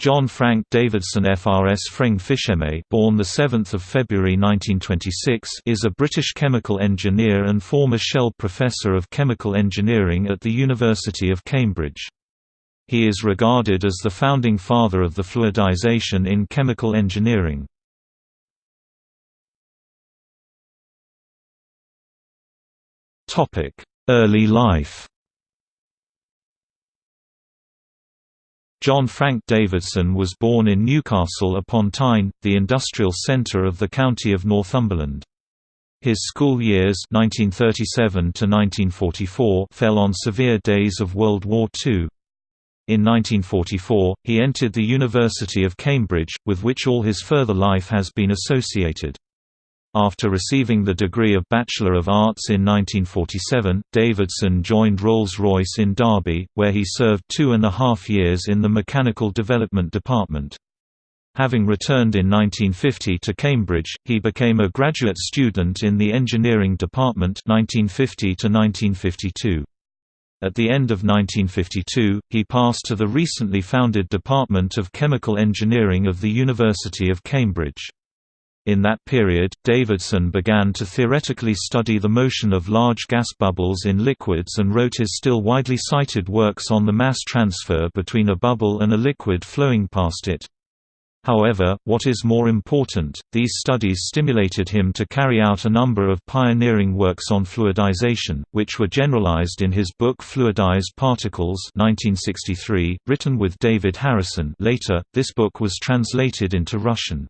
John Frank Davidson FRS FREng FIChemE born the 7th of February 1926 is a British chemical engineer and former Shell Professor of Chemical Engineering at the University of Cambridge. He is regarded as the founding father of the fluidization in chemical engineering. Topic: Early life John Frank Davidson was born in Newcastle upon Tyne, the industrial centre of the county of Northumberland. His school years 1937 fell on severe days of World War II. In 1944, he entered the University of Cambridge, with which all his further life has been associated. After receiving the degree of Bachelor of Arts in 1947, Davidson joined Rolls-Royce in Derby, where he served two and a half years in the Mechanical Development Department. Having returned in 1950 to Cambridge, he became a graduate student in the Engineering Department 1950 1952. At the end of 1952, he passed to the recently founded Department of Chemical Engineering of the University of Cambridge. In that period, Davidson began to theoretically study the motion of large gas bubbles in liquids and wrote his still widely cited works on the mass transfer between a bubble and a liquid flowing past it. However, what is more important, these studies stimulated him to carry out a number of pioneering works on fluidization, which were generalized in his book Fluidized Particles 1963, written with David Harrison later, this book was translated into Russian.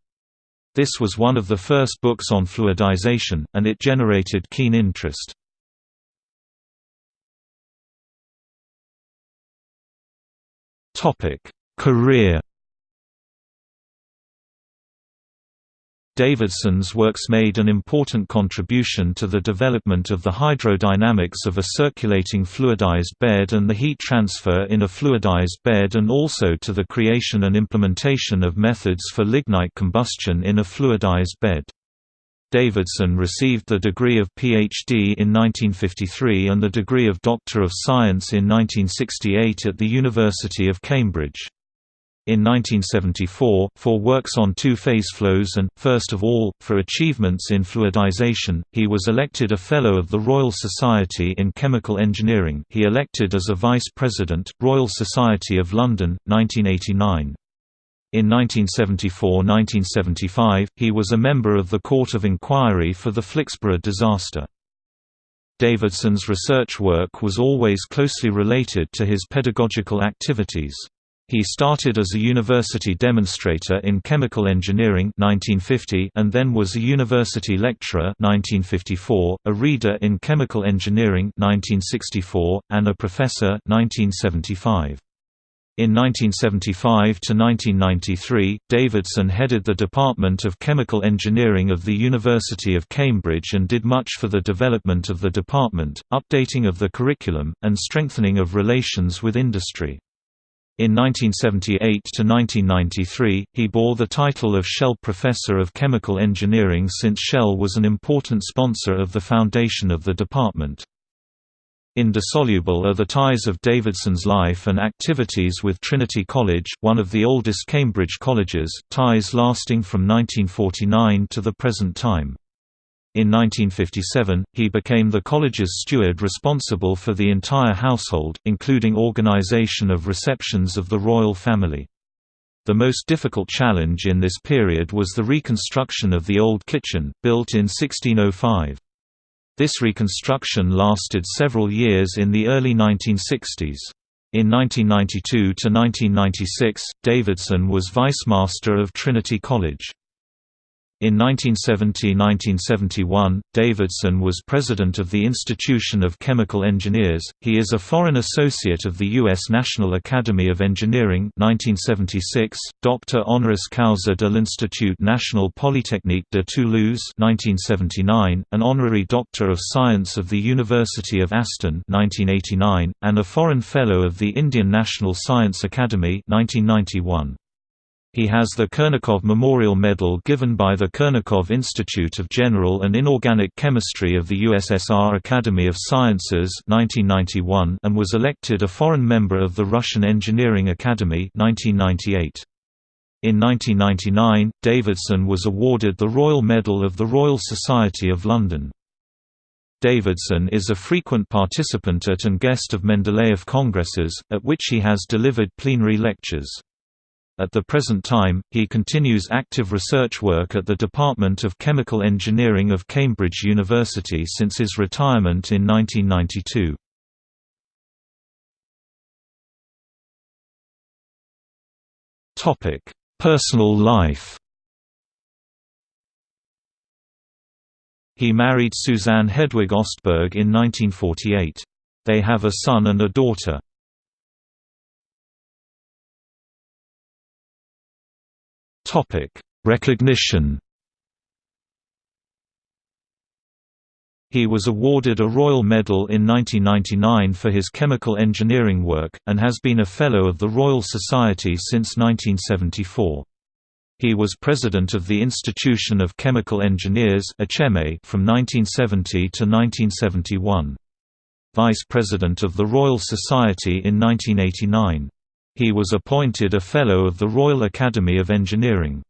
This was one of the first books on fluidization, and it generated keen interest. Career Davidson's works made an important contribution to the development of the hydrodynamics of a circulating fluidized bed and the heat transfer in a fluidized bed and also to the creation and implementation of methods for lignite combustion in a fluidized bed. Davidson received the degree of Ph.D. in 1953 and the degree of Doctor of Science in 1968 at the University of Cambridge in 1974, for works on two-phase flows and, first of all, for achievements in fluidization, he was elected a Fellow of the Royal Society in Chemical Engineering he elected as a Vice President, Royal Society of London, 1989. In 1974–1975, he was a member of the Court of Inquiry for the Flixborough disaster. Davidson's research work was always closely related to his pedagogical activities. He started as a university demonstrator in chemical engineering 1950 and then was a university lecturer 1954, a reader in chemical engineering 1964, and a professor 1975. In 1975 to 1993, Davidson headed the Department of Chemical Engineering of the University of Cambridge and did much for the development of the department, updating of the curriculum, and strengthening of relations with industry. In 1978 to 1993, he bore the title of Shell Professor of Chemical Engineering since Shell was an important sponsor of the foundation of the department. Indissoluble are the ties of Davidson's life and activities with Trinity College, one of the oldest Cambridge colleges, ties lasting from 1949 to the present time. In 1957, he became the college's steward responsible for the entire household, including organization of receptions of the royal family. The most difficult challenge in this period was the reconstruction of the old kitchen, built in 1605. This reconstruction lasted several years in the early 1960s. In 1992–1996, Davidson was Vice Master of Trinity College. In 1970–1971, Davidson was president of the Institution of Chemical Engineers. He is a foreign associate of the U.S. National Academy of Engineering 1976, doctor honoris causa de l'Institut National Polytechnique de Toulouse 1979, an honorary Doctor of Science of the University of Aston 1989, and a foreign fellow of the Indian National Science Academy 1991. He has the Kurnakov Memorial Medal given by the Kurnakov Institute of General and Inorganic Chemistry of the USSR Academy of Sciences 1991 and was elected a foreign member of the Russian Engineering Academy 1998. In 1999, Davidson was awarded the Royal Medal of the Royal Society of London. Davidson is a frequent participant at and guest of Mendeleev congresses, at which he has delivered plenary lectures. At the present time, he continues active research work at the Department of Chemical Engineering of Cambridge University since his retirement in 1992. Personal life He married Suzanne Hedwig Ostberg in 1948. They have a son and a daughter. Recognition. He was awarded a Royal Medal in 1999 for his chemical engineering work, and has been a Fellow of the Royal Society since 1974. He was president of the Institution of Chemical Engineers from 1970 to 1971. Vice President of the Royal Society in 1989. He was appointed a Fellow of the Royal Academy of Engineering.